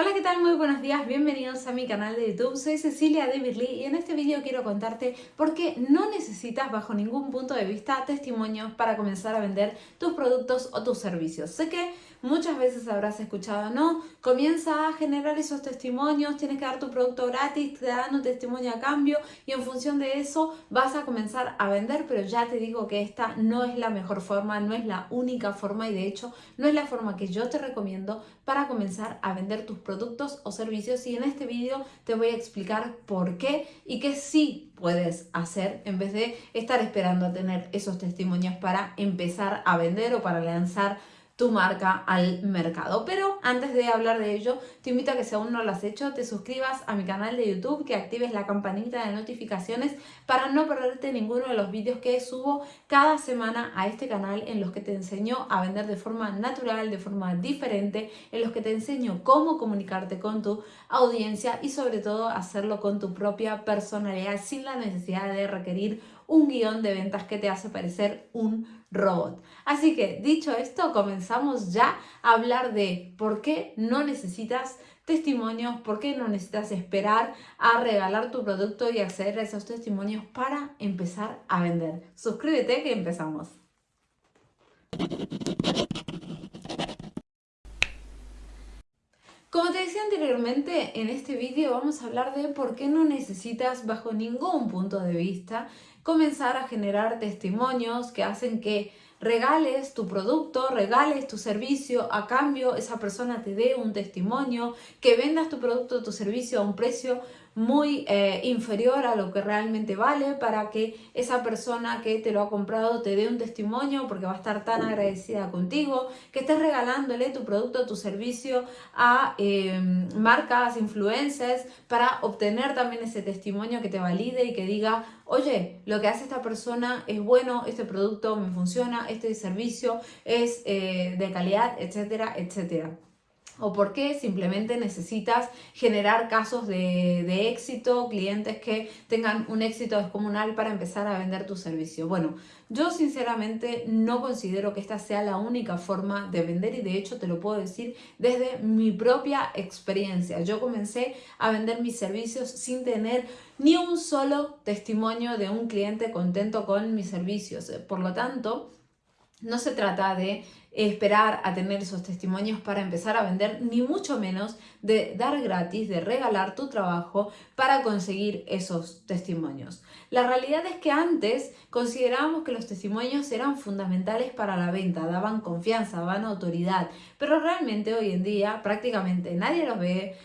Hola, ¿qué tal? Muy buenos días, bienvenidos a mi canal de YouTube. Soy Cecilia de y en este vídeo quiero contarte por qué no necesitas bajo ningún punto de vista testimonios para comenzar a vender tus productos o tus servicios. Sé que muchas veces habrás escuchado, no, comienza a generar esos testimonios, tienes que dar tu producto gratis, te dan un testimonio a cambio y en función de eso vas a comenzar a vender, pero ya te digo que esta no es la mejor forma, no es la única forma y de hecho no es la forma que yo te recomiendo para comenzar a vender tus productos o servicios y en este vídeo te voy a explicar por qué y qué sí puedes hacer en vez de estar esperando a tener esos testimonios para empezar a vender o para lanzar tu marca al mercado. Pero antes de hablar de ello, te invito a que si aún no lo has hecho, te suscribas a mi canal de YouTube, que actives la campanita de notificaciones para no perderte ninguno de los vídeos que subo cada semana a este canal en los que te enseño a vender de forma natural, de forma diferente, en los que te enseño cómo comunicarte con tu audiencia y sobre todo hacerlo con tu propia personalidad sin la necesidad de requerir un guion de ventas que te hace parecer un robot. Así que dicho esto, comenzamos ya a hablar de por qué no necesitas testimonios, por qué no necesitas esperar a regalar tu producto y acceder a esos testimonios para empezar a vender. Suscríbete que empezamos. Como te decía anteriormente, en este vídeo vamos a hablar de por qué no necesitas bajo ningún punto de vista comenzar a generar testimonios que hacen que regales tu producto, regales tu servicio, a cambio esa persona te dé un testimonio, que vendas tu producto o tu servicio a un precio muy eh, inferior a lo que realmente vale para que esa persona que te lo ha comprado te dé un testimonio porque va a estar tan agradecida contigo, que estés regalándole tu producto tu servicio a em, marcas, influencers para obtener también ese testimonio que te valide y que diga, oye, lo que hace esta persona es bueno, este producto me funciona, este servicio es eh, de calidad, etcétera, etcétera o por qué simplemente necesitas generar casos de, éxito, clientes que tengan un éxito descomunal para empezar a vender tu servicio. Bueno, yo sinceramente no considero que esta sea la única forma de vender y de hecho te lo puedo decir desde mi propia experiencia. Yo comencé a vender mis servicios sin tener ni un solo testimonio de un cliente contento con mis servicios. Por lo tanto, no se trata de esperar a tener esos testimonios para empezar a vender, ni mucho menos de dar gratis, de regalar tu trabajo para conseguir esos testimonios. La realidad es que antes considerábamos que los testimonios eran fundamentales para la venta, daban confianza, daban autoridad, pero realmente hoy en día prácticamente nadie los ve,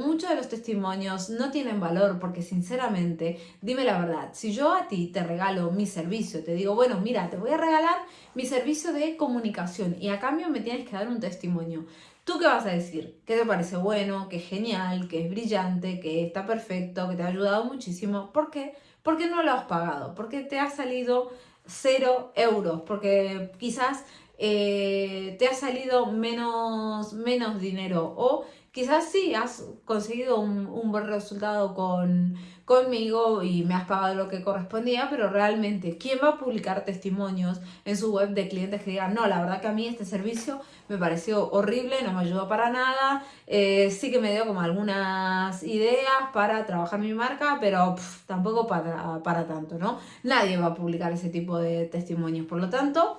muchos de los testimonios no tienen valor porque sinceramente, dime la verdad, si yo a ti te regalo mi servicio, te digo, bueno, mira, te voy a regalar mi servicio de comunicación y a cambio me tienes que dar un testimonio. ¿Tú qué vas a decir? ¿Qué te parece bueno? ¿Que es genial? ¿Que es brillante? ¿Que está perfecto? ¿Que te ha ayudado muchísimo? ¿Por qué? Porque no lo has pagado, porque te ha salido cero euros, porque quizás eh, te ha salido menos, menos dinero o quizás sí has conseguido un, buen resultado con, conmigo y me has pagado lo que correspondía, pero realmente, ¿quién va a publicar testimonios en su web de clientes que digan, no, la verdad que a mí este servicio me pareció horrible, no me ayudó para nada, eh, sí que me dio como algunas ideas para trabajar mi marca, pero tampoco para, para tanto, ¿no? Nadie va a publicar ese tipo de testimonios, por lo tanto,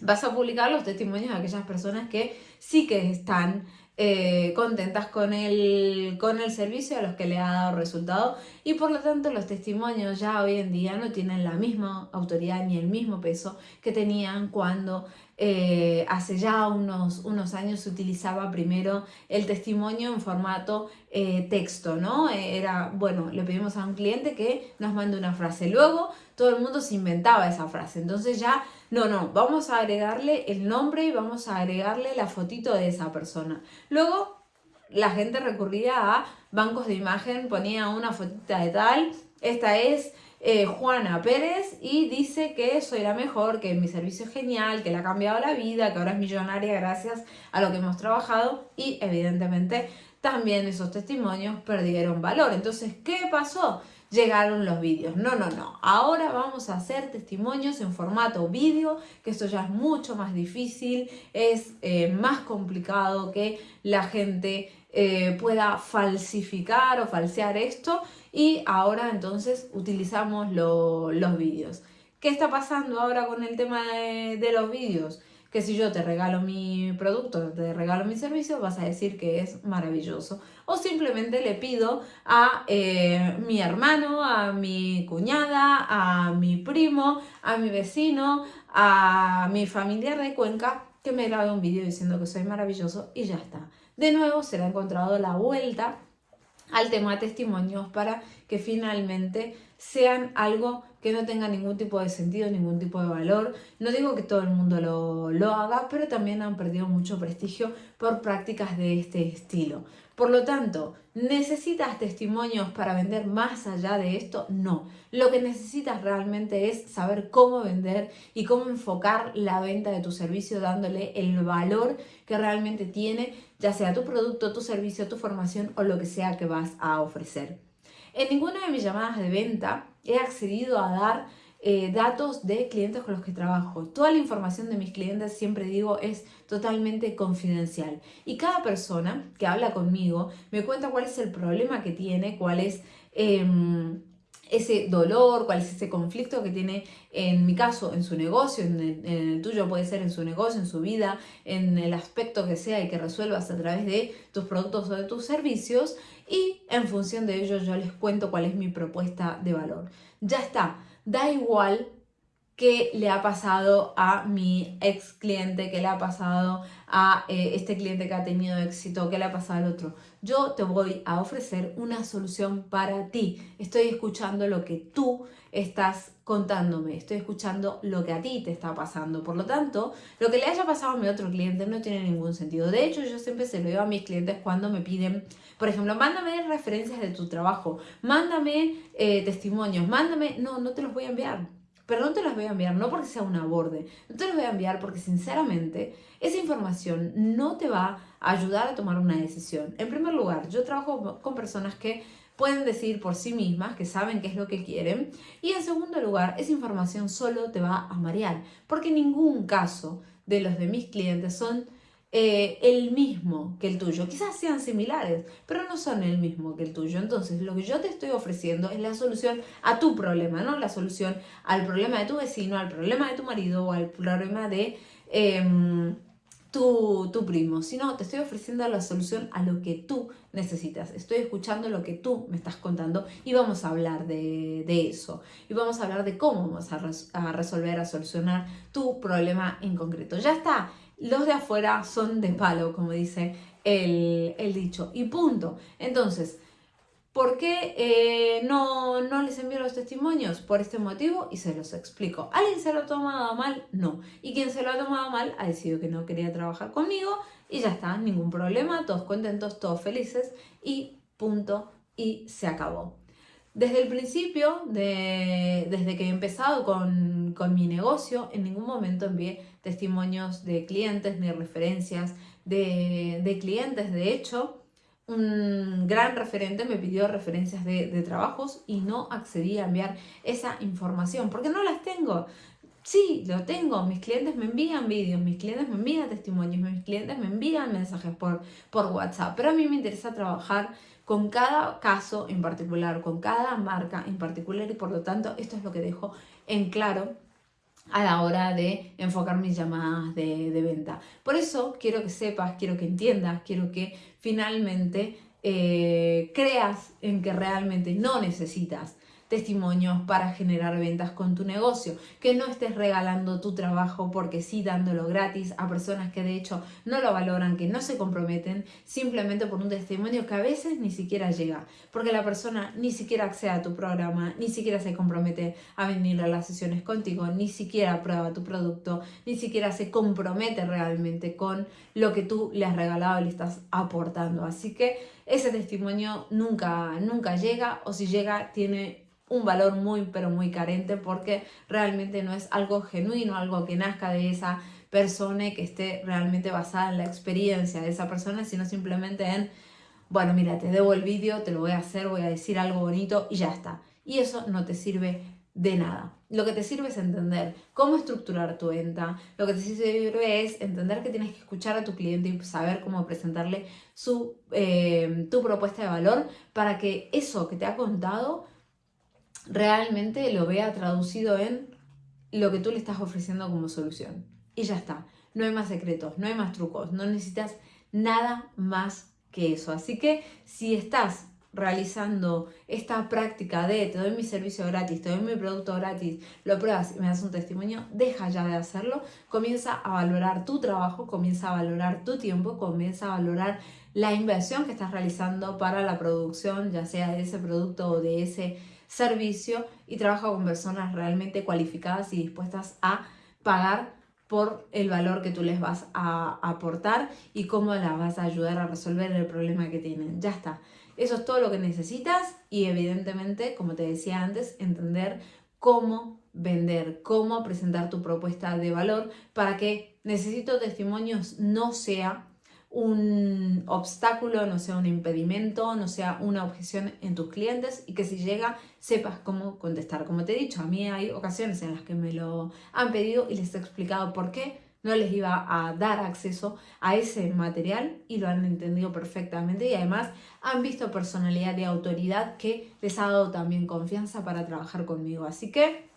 vas a publicar los testimonios de aquellas personas que sí que están eh, contentas con el, con el servicio a los que le ha dado resultado y por lo tanto los testimonios ya hoy en día no tienen la misma autoridad ni el mismo peso que tenían cuando eh, hace ya unos, unos años se utilizaba primero el testimonio en formato eh, texto, ¿no? Era, bueno, le pedimos a un cliente que nos mande una frase, luego todo el mundo se inventaba esa frase, entonces ya, no, no, vamos a agregarle el nombre y vamos a agregarle la fotito de esa persona. Luego la gente recurría a bancos de imagen, ponía una fotita de tal, esta es eh, Juana Pérez y dice que soy la mejor, que mi servicio es genial, que le ha cambiado la vida, que ahora es millonaria gracias a lo que hemos trabajado y evidentemente también esos testimonios perdieron valor. Entonces, ¿qué pasó? llegaron los vídeos. No, no, no. Ahora vamos a hacer testimonios en formato vídeo, que esto ya es mucho más difícil, es eh, más complicado que la gente eh, pueda falsificar o falsear esto y ahora entonces utilizamos los vídeos. ¿Qué está pasando ahora con el tema de, los vídeos? Que si yo te regalo mi producto, te regalo mi servicio, vas a decir que es maravilloso. O simplemente le pido a eh, mi hermano, a mi cuñada, a mi primo, a mi vecino, a mi familiar de Cuenca que me grabe un vídeo diciendo que soy maravilloso y ya está. De nuevo se le ha encontrado la vuelta al tema testimonios para que finalmente sean algo que no tenga ningún tipo de sentido, ningún tipo de valor. No digo que todo el mundo lo, lo haga, pero también han perdido mucho prestigio por prácticas de este estilo. Por lo tanto, ¿necesitas testimonios para vender más allá de esto? No. Lo que necesitas realmente es saber cómo vender y cómo enfocar la venta de tu servicio dándole el valor que realmente tiene, ya sea tu producto, tu servicio, tu formación o lo que sea que vas a ofrecer. En ninguna de mis llamadas de venta he accedido a dar eh, datos de clientes con los que trabajo. Toda la información de mis clientes, siempre digo, es totalmente confidencial. Y cada persona que habla conmigo me cuenta cuál es el problema que tiene, cuál es... Em, ese dolor, cuál es ese conflicto que tiene en mi caso, en su negocio, en el, tuyo puede ser en su negocio, en su vida, en el aspecto que sea y que resuelvas a través de tus productos o de tus servicios y en función de ello yo les cuento cuál es mi propuesta de valor. Ya está, da igual qué le ha pasado a mi ex cliente, qué le ha pasado a eh, este cliente que ha tenido éxito, qué le ha pasado al otro. Yo te voy a ofrecer una solución para ti. Estoy escuchando lo que tú estás contándome, estoy escuchando lo que a ti te está pasando. Por lo tanto, lo que le haya pasado a mi otro cliente no tiene ningún sentido. De hecho, yo siempre se lo digo a mis clientes cuando me piden, por ejemplo, mándame referencias de tu trabajo, mándame eh, testimonios, mándame... No, no te los voy a enviar pero no te las voy a enviar, no porque sea un aborde, no te las voy a enviar porque sinceramente esa información no te va a ayudar a tomar una decisión. En primer lugar, yo trabajo con personas que pueden decir por sí mismas que saben qué es lo que quieren y en segundo lugar, esa información solo te va a marear porque ningún caso de los de mis clientes son eh, el mismo que el tuyo. Quizás sean similares, pero no son el mismo que el tuyo. Entonces, lo que yo te estoy ofreciendo es la solución a tu problema, no la solución al problema de tu vecino, al problema de tu marido o al problema de em, tu, tu, primo, sino te estoy ofreciendo la solución a lo que tú necesitas. Estoy escuchando lo que tú me estás contando y vamos a hablar de, de eso. Y vamos a hablar de cómo vamos a, a resolver, a solucionar tu problema en concreto. Ya está los de afuera son de palo, como dice el, dicho, y punto. Entonces, ¿por qué eh, no, no les envío los testimonios? Por este motivo y se los explico. ¿Alguien se lo ha tomado mal? No. Y quien se lo ha tomado mal ha decidido que no quería trabajar conmigo y ya está, ningún problema, todos contentos, todos felices y punto y se acabó. Desde el principio, desde que he empezado con, mi negocio, en ningún momento envié testimonios de clientes ni referencias de, clientes. De hecho, un gran referente me pidió referencias de, trabajos y no accedí a enviar esa información porque no las tengo. Sí, lo tengo. Mis clientes me envían vídeos, mis clientes me envían testimonios, mis clientes me envían mensajes por, por WhatsApp. Pero a mí me interesa trabajar con cada caso en particular, con cada marca en particular y por lo tanto esto es lo que dejo en claro a la hora de enfocar mis llamadas de, venta. Por eso quiero que sepas, quiero que entiendas, quiero que finalmente eh, creas en que realmente no necesitas testimonios para generar ventas con tu negocio, que no estés regalando tu trabajo porque sí dándolo gratis a personas que de hecho no lo valoran, que no se comprometen simplemente por un testimonio que a veces ni siquiera llega, porque la persona ni siquiera accede a tu programa, ni siquiera se compromete a venir a las sesiones contigo, ni siquiera prueba tu producto, ni siquiera se compromete realmente con lo que tú le has regalado y le estás aportando. Así que ese testimonio nunca, nunca llega o si llega tiene un valor muy pero muy carente porque realmente no es algo genuino, algo que nazca de esa persona y que esté realmente basada en la experiencia de esa persona, sino simplemente en, bueno, mira, te debo el vídeo, te lo voy a hacer, voy a decir algo bonito y ya está. Y eso no te sirve de nada. Lo que te sirve es entender cómo estructurar tu venta, lo que te sirve es entender que tienes que escuchar a tu cliente y saber cómo presentarle su, eh, tu propuesta de valor para que eso que te ha contado realmente lo vea traducido en lo que tú le estás ofreciendo como solución. Y ya está, no hay más secretos, no hay más trucos, no necesitas nada más que eso. Así que si estás realizando esta práctica de te doy mi servicio gratis, te doy mi producto gratis, lo pruebas y me das un testimonio, deja ya de hacerlo, comienza a valorar tu trabajo, comienza a valorar tu tiempo, comienza a valorar la inversión que estás realizando para la producción, ya sea de ese producto o de ese servicio y trabaja con personas realmente cualificadas y dispuestas a pagar por el valor que tú les vas a aportar y cómo las vas a ayudar a resolver el problema que tienen. Ya está. Eso es todo lo que necesitas y evidentemente, como te decía antes, entender cómo vender, cómo presentar tu propuesta de valor para que necesito testimonios no sea un obstáculo, no sea un impedimento, no sea una objeción en tus clientes y que si llega sepas cómo contestar. Como te he dicho, a mí hay ocasiones en las que me lo han pedido y les he explicado por qué no les iba a dar acceso a ese material y lo han entendido perfectamente y además han visto personalidad y autoridad que les ha dado también confianza para trabajar conmigo. Así que,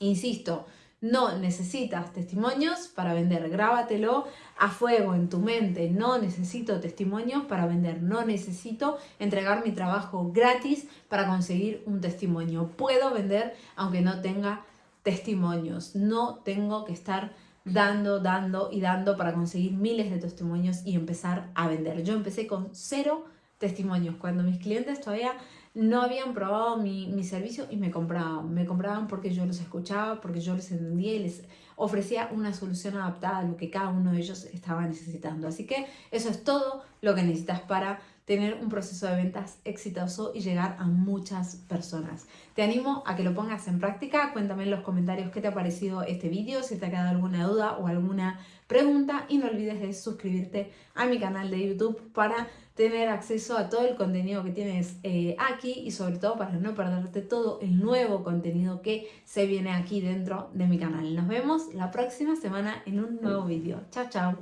insisto, no necesitas testimonios para vender, grábatelo a fuego en tu mente. No necesito testimonios para vender, no necesito entregar mi trabajo gratis para conseguir un testimonio. Puedo vender aunque no tenga testimonios, no tengo que estar dando, dando y dando para conseguir miles de testimonios y empezar a vender. Yo empecé con cero testimonios cuando mis clientes todavía no habían probado mi, mi, servicio y me compraban. Me compraban porque yo los escuchaba, porque yo les entendía y les ofrecía una solución adaptada a lo que cada uno de ellos estaba necesitando. Así que eso es todo lo que necesitas para tener un proceso de ventas exitoso y llegar a muchas personas. Te animo a que lo pongas en práctica, cuéntame en los comentarios qué te ha parecido este vídeo, si te ha quedado alguna duda o alguna pregunta y no olvides de suscribirte a mi canal de YouTube para tener acceso a todo el contenido que tienes eh, aquí y sobre todo para no perderte todo el nuevo contenido que se viene aquí dentro de mi canal. Nos vemos la próxima semana en un nuevo vídeo. Chao, chao.